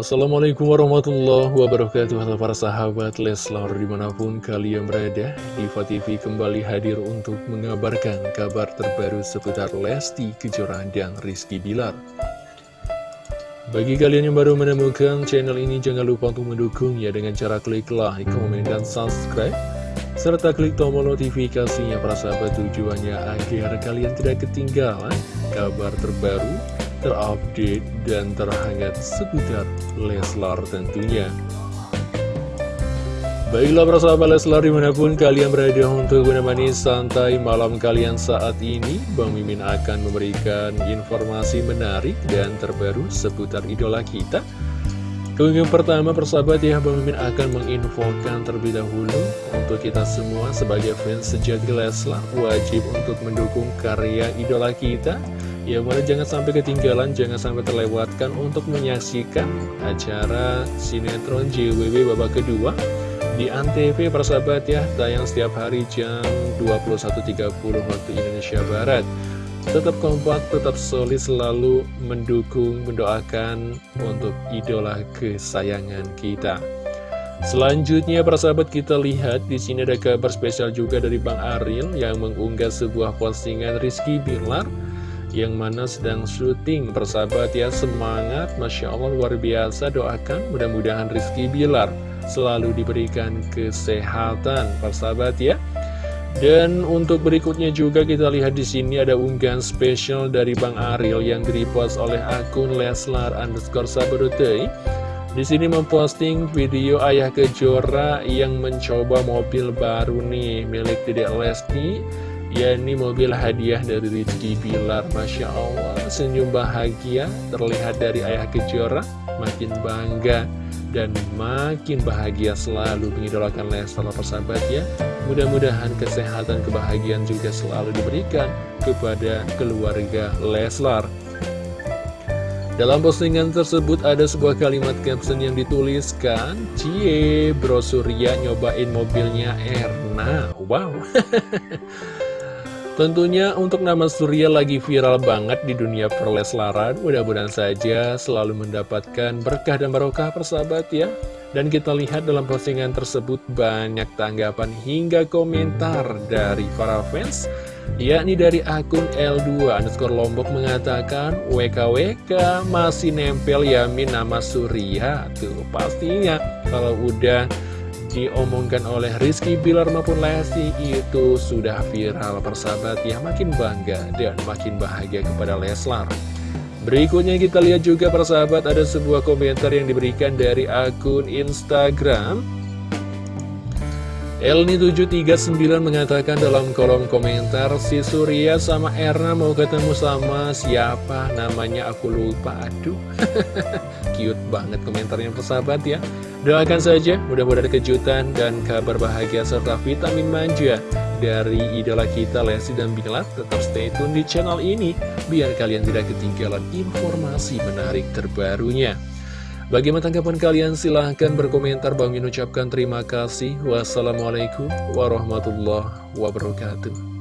Assalamualaikum warahmatullahi wabarakatuh. Halo para sahabat Leslar di mana pun kalian berada Diva TV kembali hadir untuk mengabarkan kabar terbaru seputar Lesti Kejora dan Rizky Bilar. Bagi kalian yang baru menemukan channel ini jangan lupa untuk mendukung ya dengan cara klik like, komen, dan subscribe serta klik tombol notifikasinya para sahabat. Tujuannya agar kalian tidak ketinggalan kabar terbaru terupdate, dan terhangat seputar Leslar tentunya. Baiklah para sahabat Leslar di mana pun kalian berada untuk menemani santai malam kalian saat ini Bang Mimin akan memberikan informasi menarik dan terbaru seputar idola kita Keunggahan pertama persahabat ya Bang Mimin akan menginfokan terlebih dahulu Untuk kita semua sebagai fans sejati Leslar wajib untuk mendukung karya idola kita Ya mulai jangan sampai ketinggalan, jangan sampai terlewatkan untuk menyaksikan acara sinetron JWW babak kedua di Antv persahabat ya, tayang setiap hari jam 21.30 waktu Indonesia Barat. Tetap kompak, tetap solid, selalu mendukung, mendoakan untuk idola kesayangan kita. Selanjutnya persahabat kita lihat di sini ada kabar spesial juga dari Bang Aril yang mengunggah sebuah postingan Rizky Bilar yang mana sedang syuting. Persahabat ya semangat. Masya Allah luar biasa. Doakan mudah-mudahan Rizky Bilar selalu diberikan kesehatan. Persahabat ya. Dan untuk berikutnya juga kita lihat di sini ada unggahan spesial dari Bang Aril yang direpost oleh akun Leslar underscore Sabarutei di sini memposting video Ayah Kejora yang mencoba mobil baru nih milik Dedek Lesti Ya ini mobil hadiah dari Rizky Bilar. Masya Allah senyum bahagia terlihat dari ayah kejora Makin bangga dan makin bahagia selalu mengidolakan Leslar persahabat ya. Mudah-mudahan kesehatan kebahagiaan juga selalu diberikan kepada keluarga Leslar. Dalam postingan tersebut ada sebuah kalimat caption yang dituliskan Cie, bro Surya nyobain mobilnya Erna. Wow Tentunya untuk nama Surya lagi viral banget di dunia perleslaran Mudah-mudahan saja selalu mendapatkan berkah dan barokah persahabat ya. Dan kita lihat dalam postingan tersebut banyak tanggapan hingga komentar dari para fans yakni dari akun L2 underscore Lombok mengatakan WKWK masih nempel yamin nama Surya. Tuh pastinya kalau udah diomongkan oleh Rizky Bilar maupun Lesti itu sudah viral persahabat ya makin bangga dan makin bahagia kepada Leslar. Berikutnya kita lihat juga persahabat ada sebuah komentar yang diberikan dari akun Instagram Elni739 mengatakan dalam kolom komentar Si Surya sama Erna mau ketemu sama siapa? Namanya aku lupa. Aduh cute banget komentarnya persahabat ya. Doakan saja mudah-mudahan kejutan dan kabar bahagia serta vitamin manja Dari idola kita Lesti dan Bilar Tetap stay tune di channel ini Biar kalian tidak ketinggalan informasi menarik terbarunya Bagaimana tanggapan kalian? Silahkan berkomentar. Bang Min ucapkan terima kasih. Wassalamualaikum warahmatullahi wabarakatuh.